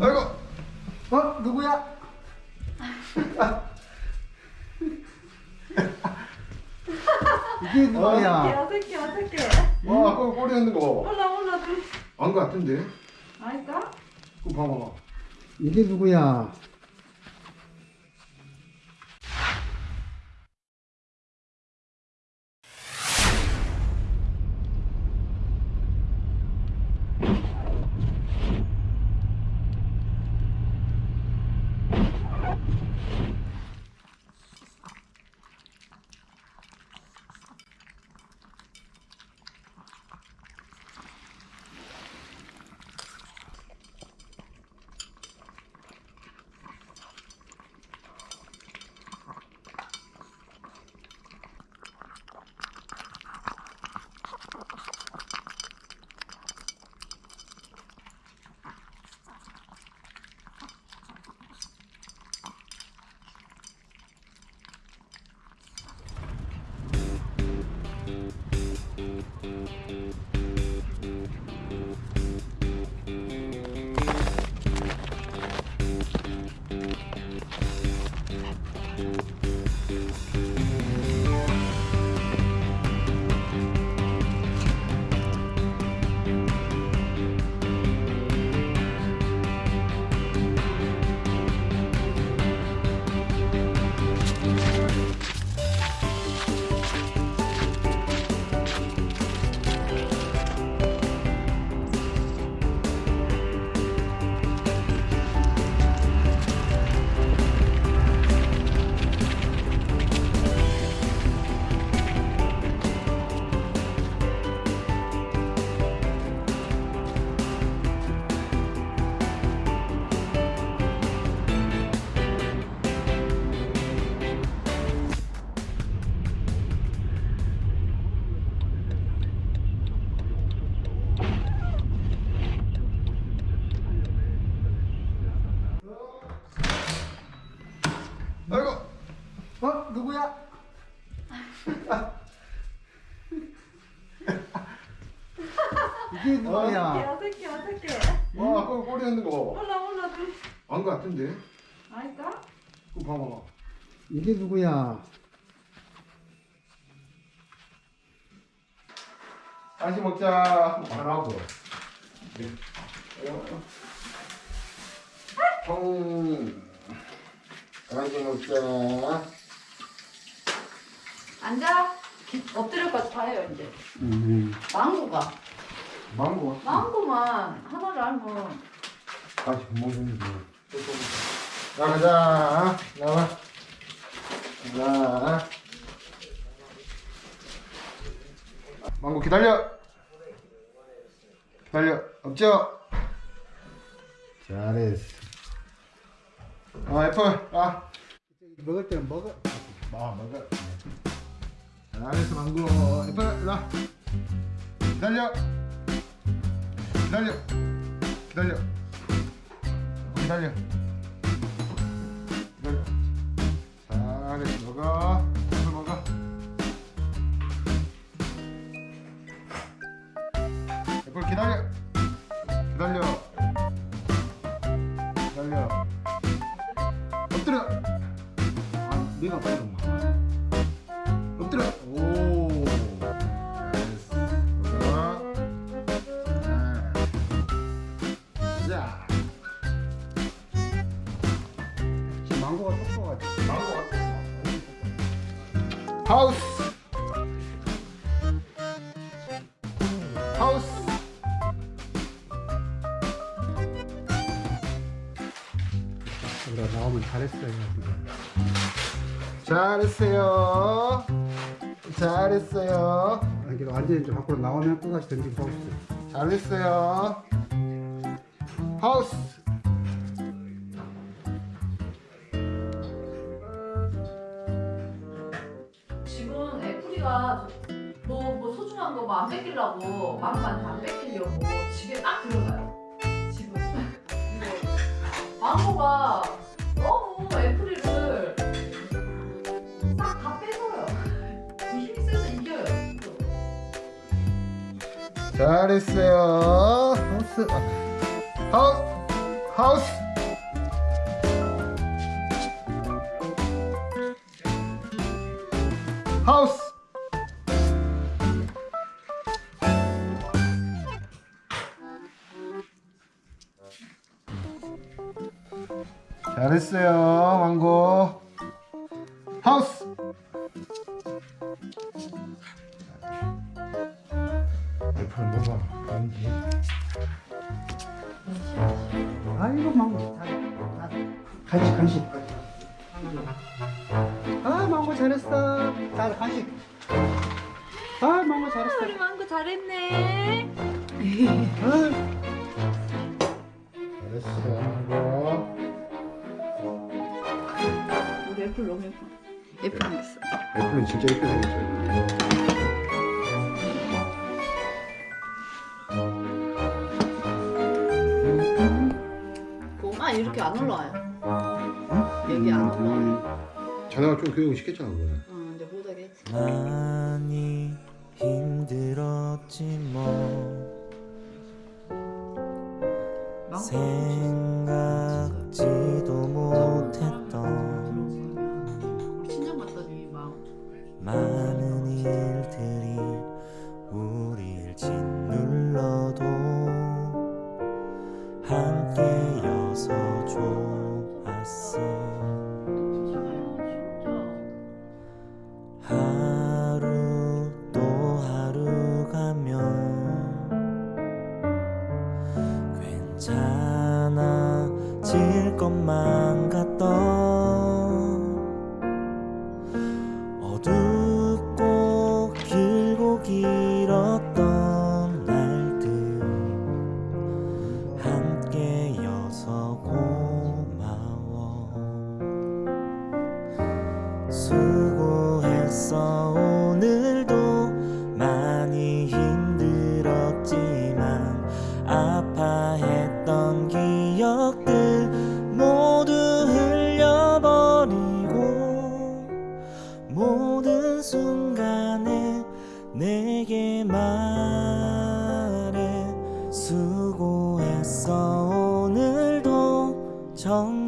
아이고 어? 누구야? 이게 누구야? 어색해 어색해 와 아까 꼬리 있는 거 몰라 좀 안거 같은데 아닐까? 그거 봐봐 이게 누구야? 이게 누구야? 어색해 어색해 와 아까 꼬리 있는 거 봐봐. 몰라 몰라 좀. 안거 같은데? 아닐까? 그거 봐봐 이게 누구야? 다시 먹자. 말하고? 형 다시 먹자. 앉아. 엎드려까지 다 해요 이제. 음. 망고가 망고 망고만. 하나를 알면 다시 먹는 거 나가자. 나와. 자. 망고 기다려. 기다려. 없죠? 잘했어. 아 애플. 아. 먹을 때는 먹어. 아, 먹어. 잘했어, 망고. 예뻐, 나. 기다려. 기다려. 기다려. 기다려. 기다려. 잘했어, 먹어. 애플 먹어. 애플. 기다려. 하우스. 하우스. 우리가 나오면 잘했어요. 잘했어요. 잘했어요. 아니, 완전히 좀 밖으로 나오면 또다시 던지고 있어요. 잘했어요. 하우스. 한거뭐안 뺏기려고 망고한테 안 뺏기려고 집에 딱 들어가요. 이거 망고가 너무 애플이를 싹 다 뺏어요. 힘이 세서 이겨요. 잘했어요. 하우스 하우스 하우스. 하우스 잘했어요 망고. 하우스! 옆으로 뭐가 아닌지. 아이고 망고. 간식 간식. 아 망고 잘했어. 자 간식. 아 망고 잘했어. 우리 망고 잘했네. 아, 잘했어 망고 애플 너무 예뻐. 예쁘게 생겼어. 애플은 진짜 예쁘게 생겼어요 고마 이렇게 안 올라와요. 여기 안 올라와요. 자네가 좀 교육을 시켰잖아 그거는 어, 이제 못하겠지. 많이 힘들었지 뭐 생각 내게 말해 수고했어. 오늘도 정말